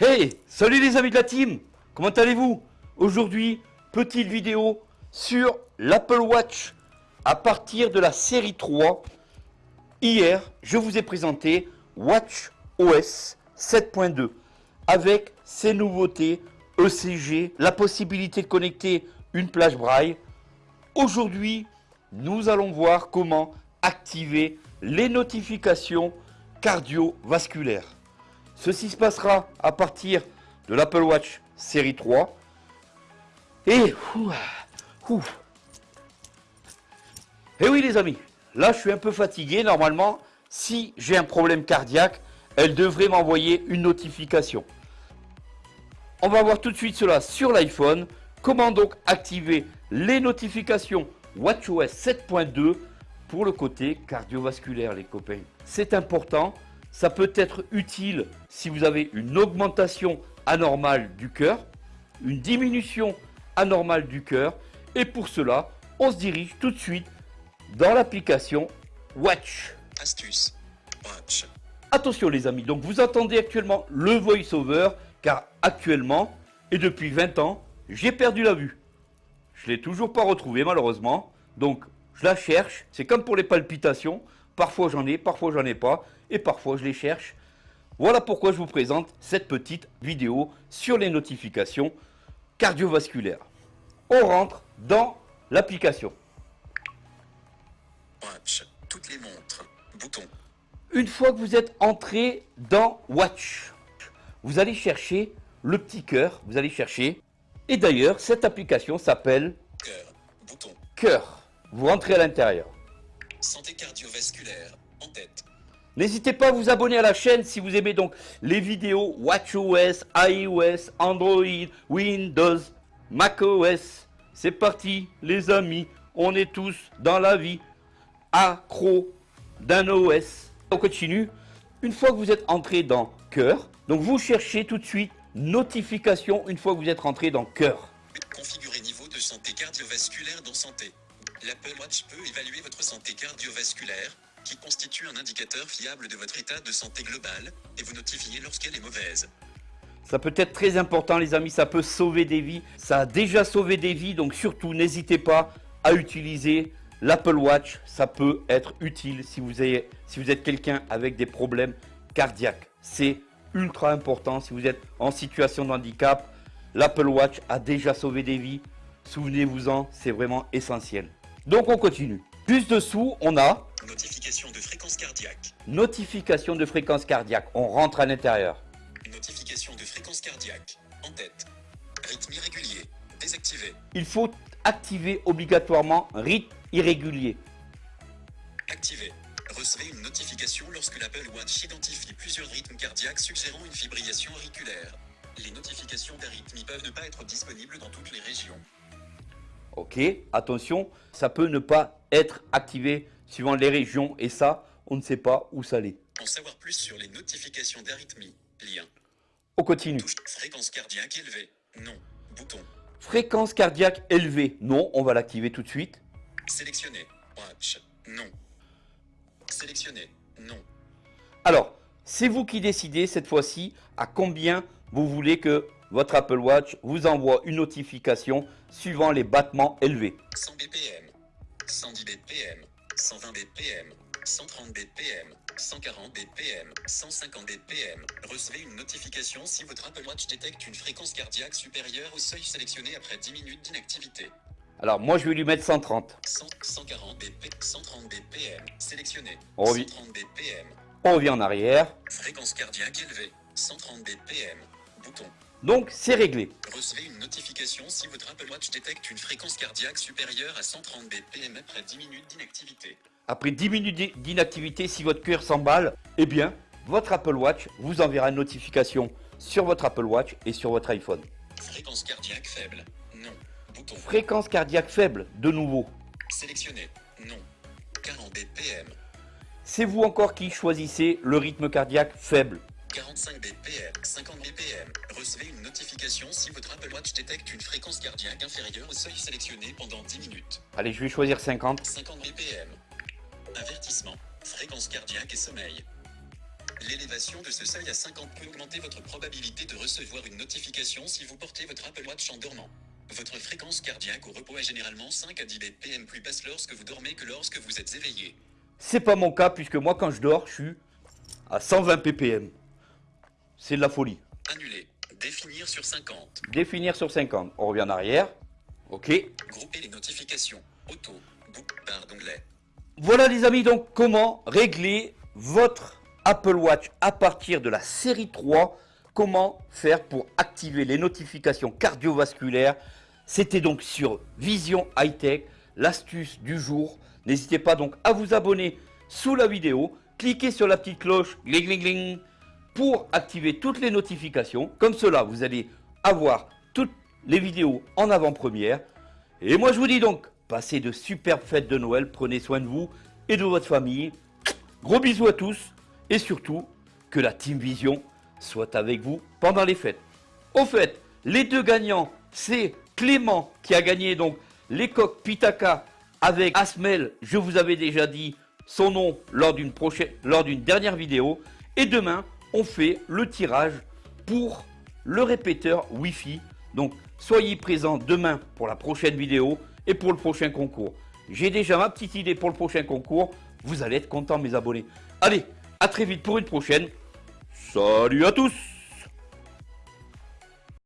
Hey Salut les amis de la team Comment allez-vous? Aujourd'hui, petite vidéo sur l'Apple Watch à partir de la série 3. Hier, je vous ai présenté Watch OS 7.2 avec ses nouveautés ECG, la possibilité de connecter une plage braille. Aujourd'hui, nous allons voir comment activer les notifications cardiovasculaires. Ceci se passera à partir de l'Apple Watch série 3. Et, et oui les amis, là je suis un peu fatigué. Normalement, si j'ai un problème cardiaque, elle devrait m'envoyer une notification. On va voir tout de suite cela sur l'iPhone. Comment donc activer les notifications WatchOS 7.2 pour le côté cardiovasculaire les copains? C'est important ça peut être utile si vous avez une augmentation anormale du cœur, une diminution anormale du cœur. Et pour cela, on se dirige tout de suite dans l'application Watch. Astuce. Watch. Attention les amis, donc vous entendez actuellement le voice-over car actuellement et depuis 20 ans, j'ai perdu la vue. Je l'ai toujours pas retrouvé malheureusement. Donc je la cherche, c'est comme pour les palpitations. Parfois j'en ai, parfois j'en ai pas, et parfois je les cherche. Voilà pourquoi je vous présente cette petite vidéo sur les notifications cardiovasculaires. On rentre dans l'application. Watch, toutes les montres, bouton. Une fois que vous êtes entré dans Watch, vous allez chercher le petit cœur, vous allez chercher. Et d'ailleurs, cette application s'appelle Cœur, bouton. Cœur. Vous rentrez à l'intérieur. Santé cardiovasculaire, en tête. N'hésitez pas à vous abonner à la chaîne si vous aimez donc les vidéos WatchOS, iOS, Android, Windows, macOS. C'est parti les amis, on est tous dans la vie accro d'un OS. On continue. Une fois que vous êtes entré dans Cœur, donc vous cherchez tout de suite notification une fois que vous êtes rentré dans Cœur. Configurer niveau de santé cardiovasculaire dans santé. L'Apple Watch peut évaluer votre santé cardiovasculaire, qui constitue un indicateur fiable de votre état de santé global, et vous notifier lorsqu'elle est mauvaise. Ça peut être très important les amis, ça peut sauver des vies. Ça a déjà sauvé des vies, donc surtout n'hésitez pas à utiliser l'Apple Watch. Ça peut être utile si vous, si vous êtes quelqu'un avec des problèmes cardiaques. C'est ultra important si vous êtes en situation de handicap. L'Apple Watch a déjà sauvé des vies. Souvenez-vous-en, c'est vraiment essentiel. Donc on continue. Juste dessous, on a Notification de fréquence cardiaque. notification de fréquence cardiaque. On rentre à l'intérieur. Notification de fréquence cardiaque. En tête. Rythme irrégulier. Désactivé. Il faut activer obligatoirement rythme irrégulier. Activé. Recevez une notification lorsque l'Apple Watch identifie plusieurs rythmes cardiaques suggérant une fibrillation auriculaire. Les notifications d'arythmie peuvent ne pas être disponibles dans toutes les régions. Ok, attention, ça peut ne pas être activé suivant les régions et ça, on ne sait pas où ça l'est. En savoir plus sur les notifications d'arythmie. Lien. On continue. Touche. Fréquence cardiaque élevée. Non. Bouton. Fréquence cardiaque élevée. Non, on va l'activer tout de suite. Sélectionner. Watch. Non. Sélectionner. Non. Alors, c'est vous qui décidez cette fois-ci à combien vous voulez que votre Apple Watch vous envoie une notification suivant les battements élevés. 100 BPM. 110 BPM. 120 BPM. 130 BPM. 140 BPM. 150 BPM. Recevez une notification si votre Apple Watch détecte une fréquence cardiaque supérieure au seuil sélectionné après 10 minutes d'inactivité. Alors moi je vais lui mettre 130. 100, 140 BP, 130 BPM. Sélectionné. On revient. 130 BPM. On revient en arrière. Fréquence cardiaque élevée. 130 BPM. Bouton. Donc c'est réglé. Recevez une notification si votre Apple Watch détecte une fréquence cardiaque supérieure à 130 BPM après 10 minutes d'inactivité. Après 10 minutes d'inactivité, si votre cœur s'emballe, eh bien votre Apple Watch vous enverra une notification sur votre Apple Watch et sur votre iPhone. Fréquence cardiaque faible. Non. Bouton. Fréquence cardiaque faible, de nouveau. Sélectionné. Non. 40 BPM. C'est vous encore qui choisissez le rythme cardiaque faible. 45 BPM. 50 BPM. Recevez une notification si votre Apple Watch détecte une fréquence cardiaque inférieure au seuil sélectionné pendant 10 minutes. Allez, je vais choisir 50. 50 BPM. Avertissement. Fréquence cardiaque et sommeil. L'élévation de ce seuil à 50 peut augmenter votre probabilité de recevoir une notification si vous portez votre Apple Watch en dormant. Votre fréquence cardiaque au repos est généralement 5 à 10 BPM plus basse lorsque vous dormez que lorsque vous êtes éveillé. C'est pas mon cas puisque moi quand je dors, je suis à 120 ppm. C'est de la folie. Annuler. Définir sur 50. Définir sur 50. On revient en arrière. Ok. Grouper les notifications. Auto. Barre d'onglet. Voilà les amis, donc comment régler votre Apple Watch à partir de la série 3. Comment faire pour activer les notifications cardiovasculaires. C'était donc sur Vision High Tech, l'astuce du jour. N'hésitez pas donc à vous abonner sous la vidéo. Cliquez sur la petite cloche, gling, gling, gling, pour activer toutes les notifications. Comme cela, vous allez avoir toutes les vidéos en avant-première. Et moi, je vous dis donc, passez de superbes fêtes de Noël. Prenez soin de vous et de votre famille. Gros bisous à tous. Et surtout, que la Team Vision soit avec vous pendant les fêtes. Au fait, les deux gagnants, c'est Clément qui a gagné donc les coques Pitaka avec Asmel. Je vous avais déjà dit son nom lors d'une prochaine, lors d'une dernière vidéo. Et demain, on fait le tirage pour le répéteur Wi-Fi. Donc, soyez présents demain pour la prochaine vidéo et pour le prochain concours. J'ai déjà ma petite idée pour le prochain concours. Vous allez être contents, mes abonnés. Allez, à très vite pour une prochaine. Salut à tous